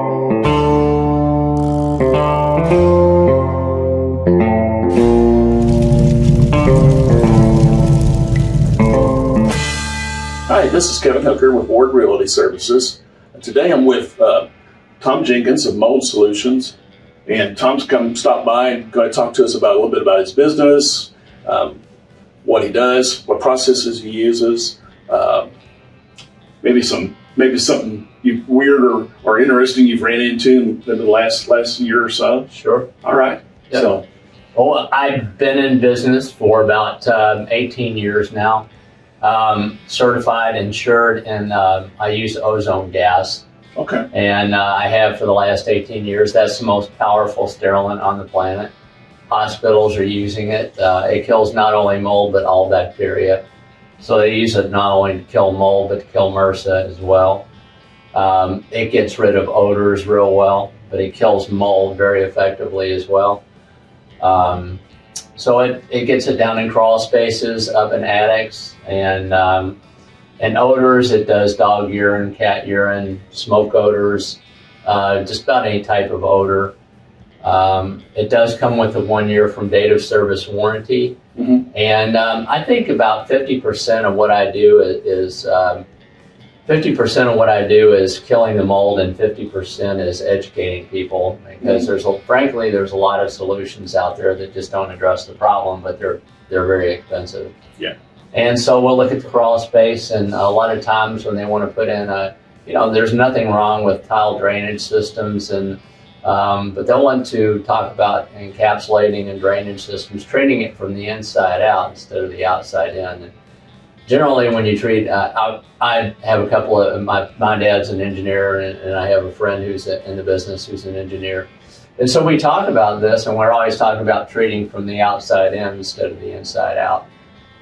Hi, this is Kevin Hooker with Ward Realty Services. Today I'm with uh, Tom Jenkins of Mold Solutions, and Tom's come stop by and going to talk to us about a little bit about his business, um, what he does, what processes he uses, uh, maybe some maybe something you, weird or, or interesting you've ran into in the last last year or so. Sure. All right. So Well, I've been in business for about um, 18 years now. Um, certified, insured, and uh, I use ozone gas. okay. And uh, I have for the last 18 years. That's the most powerful sterilant on the planet. Hospitals are using it. Uh, it kills not only mold, but all bacteria. So they use it not only to kill mold, but to kill MRSA as well. Um, it gets rid of odors real well, but it kills mold very effectively as well. Um, so it, it gets it down in crawl spaces, up in attics, and um, and odors. It does dog urine, cat urine, smoke odors, uh, just about any type of odor. Um, it does come with a one year from date of service warranty. Mhm. And um, I think about 50% of what I do is, is um, 50% of what I do is killing the mold and 50% is educating people because there's a, frankly there's a lot of solutions out there that just don't address the problem but they're they're very expensive. Yeah. And so we'll look at the crawl space and a lot of times when they want to put in a you know there's nothing wrong with tile drainage systems and um, but they'll want to talk about encapsulating and drainage systems, treating it from the inside out instead of the outside in. Generally, when you treat, uh, I, I have a couple of my my dad's an engineer, and, and I have a friend who's in the business who's an engineer. And so we talk about this, and we're always talking about treating from the outside in instead of the inside out.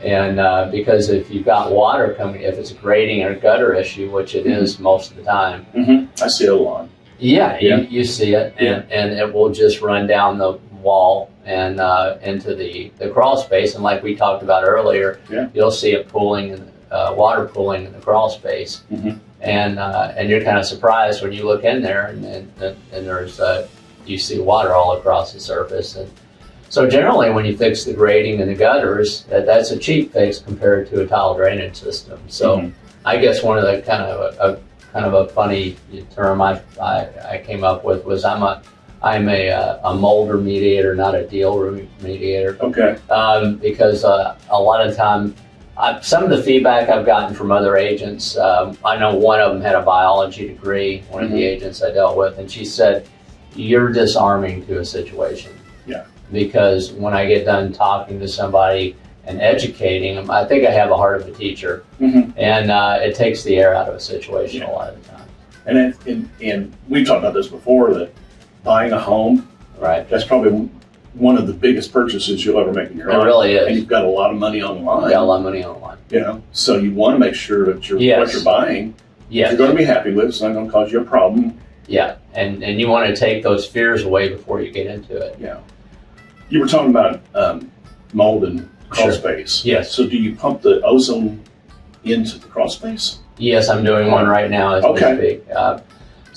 And uh, because if you've got water coming, if it's a grading or gutter issue, which it is most of the time, hmm I see it a lot. yeah, Yeah. You, you see it, Yeah. and, and it will just run down the wall and uh, into the, the crawl space. And like we talked about earlier, Yeah. you'll see it pooling, in, uh, water pooling in the crawl space. Mhm. And uh, and you're kind of surprised when you look in there and, and, and there's uh, you see water all across the surface. And so generally, when you fix the grading and the gutters, that, that's a cheap fix compared to a tile drainage system. So. Mhm. I guess one of the kind of a, a kind of a funny term I, I, I came up with was I'm a I'm a, uh, a mold remediator, not a deal mediator, Okay. um, because uh, a lot of time, I, some of the feedback I've gotten from other agents, um, I know one of them had a biology degree, one of the Mhm. agents I dealt with, and she said, "You're disarming to a situation." Yeah. Because when I get done talking to somebody and educating them, I think I have a heart of a teacher hmm and uh, it takes the air out of a situation a lot of the time. And, it, and and we've talked about this before that buying a home Right? that's probably one of the biggest purchases you'll ever make in your It life. really And is. you've got a lot of money on the line. Got a lot of money on the line. You know, so you want to make sure that you're, what you're buying, Yeah, you're going to be happy with. It's not going to cause you a problem. yeah, and and you want to take those fears away before you get into it. Yeah. You were talking about um, mold and crawl Sure. space. Yes. So do you pump the ozone into the crawl space? Yes, I'm doing one right now as Okay. we speak. Uh,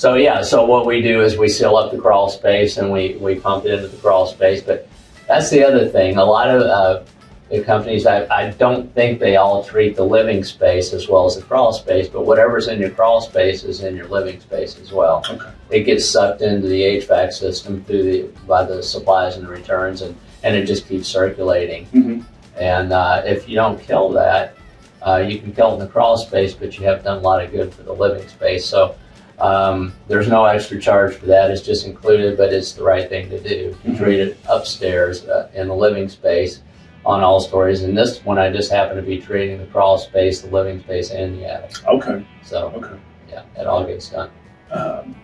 so yeah, so what we do is we seal up the crawl space and we we pump it into the crawl space. But that's the other thing. A lot of uh, the companies, I, I don't think they all treat the living space as well as the crawl space. But whatever's in your crawl space is in your living space as well. Okay. it gets sucked into the HVAC system through the by the supplies and the returns, and and it just keeps circulating. hmm And uh, if you don't kill that, uh, you can kill it in the crawl space, but you have done a lot of good for the living space. So um, there's no extra charge for that; it's just included, but it's the right thing to do. You treat it upstairs uh, in the living space on all stories, and this one I just happen to be treating the crawl space, the living space, and the attic. Okay. So Okay. yeah, it all gets done. Um,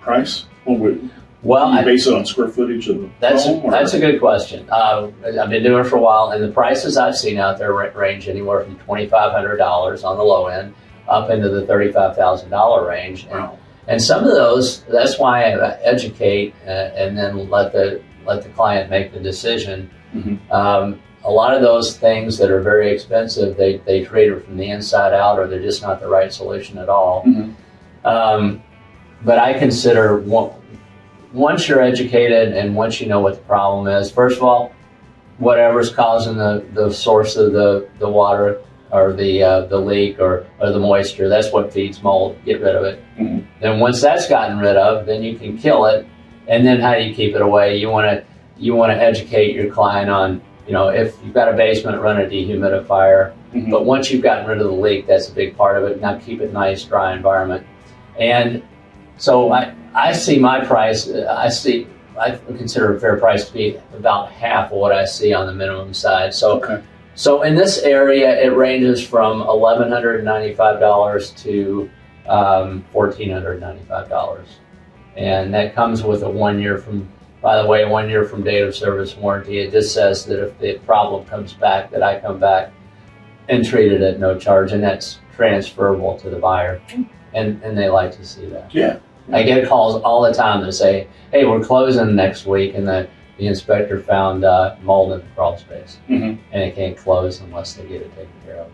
price? Well, we, Well, you I, base it on square footage of the That's home? or- that's a good question. Uh, I've been doing it for a while, and the prices I've seen out there range anywhere from twenty five hundred dollars on the low end up into the thirty five thousand dollar range. And, Wow. And some of those, that's why I educate uh, and then let the let the client make the decision. Mhm. Um, a lot of those things that are very expensive, they they treat it from the inside out, or they're just not the right solution at all. Mhm. Um, but I consider one, once you're educated and once you know what the problem is, first of all, whatever's causing the, the source of the, the water or the uh, the leak or, or the moisture, that's what feeds mold. Get rid of it. Mhm. Then once that's gotten rid of, then you can kill it. And then how do you keep it away? You want to you want to educate your client on you know if you've got a basement, run a dehumidifier. Mhm. But once you've gotten rid of the leak, that's a big part of it. Now keep it nice, dry environment. And so I, I see my price, uh, I see, I consider a fair price to be about half of what I see on the minimum side. So, Okay. So in this area, it ranges from $1,195 to um, $1,495. And that comes with a one year from, by the way, one year from date of service warranty. It just says that if the problem comes back, that I come back and treat it at no charge, and that's transferable to the buyer. And, and they like to see that. Yeah. I get calls all the time that say, "Hey, we're closing next week," and the, the inspector found uh, mold in the crawl space, Mhm. and it can't close unless they get it taken care of.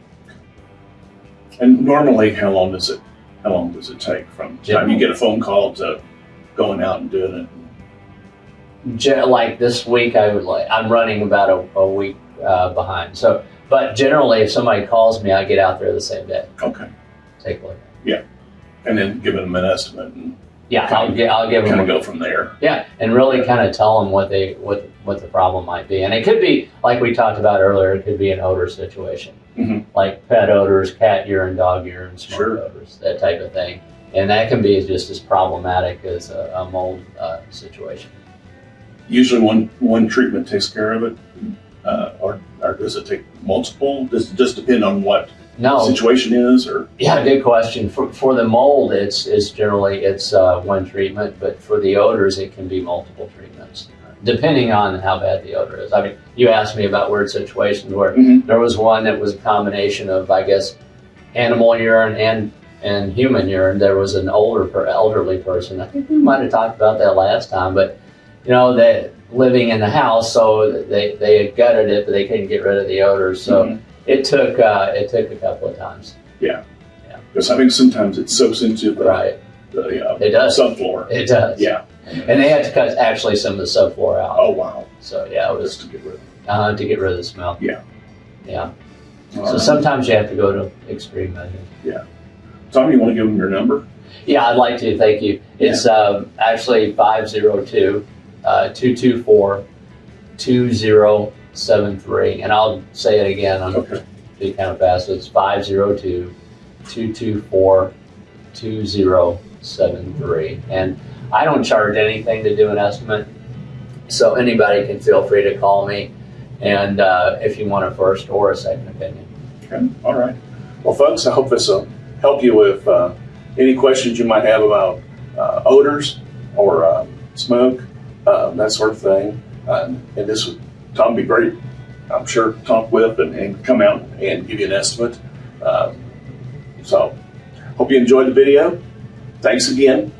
And normally, how long does it? How long does it take from the time you get a phone call to going out and doing it? Gen- like this week, I would like I'm running about a, a week uh, behind. So, but generally, if somebody calls me, I get out there the same day, Okay. take a look. Yeah, and then give them an estimate and Yeah, I'll get I'll give them kind of go from there. Yeah, and really kind of tell them what they what what the problem might be, and it could be like we talked about earlier. It could be an odor situation, Mhm. like pet odors, cat urine, dog urine, smoke Sure. odors, that type of thing, and that can be just as problematic as a, a mold uh, situation. Usually, one one treatment takes care of it, uh, or or does it take multiple? Does it just depend on what No, situation is, or yeah, good question. For for the mold, it's it's generally it's uh, one treatment, but for the odors, it can be multiple treatments, depending on how bad the odor is. I mean, you asked me about weird situations where Mhm. There was one that was a combination of, I guess, animal urine and and human urine. There was an older, per- elderly person. I think we might have talked about that last time, but you know, they living in the house, so they they had gutted it, but they couldn't get rid of the odors. So Mhm. It took uh, it took a couple of times. Yeah. Yeah. Because I think sometimes it soaks into the, right. the uh, it does. subfloor. It does. Yeah. And they had to cut actually some of the subfloor out. Oh wow. So yeah, it was Just to get rid of. Uh, to get rid of the smell. Yeah. Yeah. All so right. sometimes you have to go to extreme measures. Yeah. Tommy, you want to give them your number? Yeah, I'd like to. Thank you. It's um, actually 502 uh, 224 seven three, and I'll say it again on okay. to kind of fast. So it's five zero two two two four two zero seven three. And I don't charge anything to do an estimate, so anybody can feel free to call me, and uh, if you want a first or a second opinion. Okay. All right. Well, folks, I hope this will help you with uh, any questions you might have about uh, odors or uh, smoke, uh, that sort of thing. Uh, and this would Tom would be great. I'm sure talk with and, and come out and give you an estimate. Um, so, hope you enjoyed the video. Thanks again.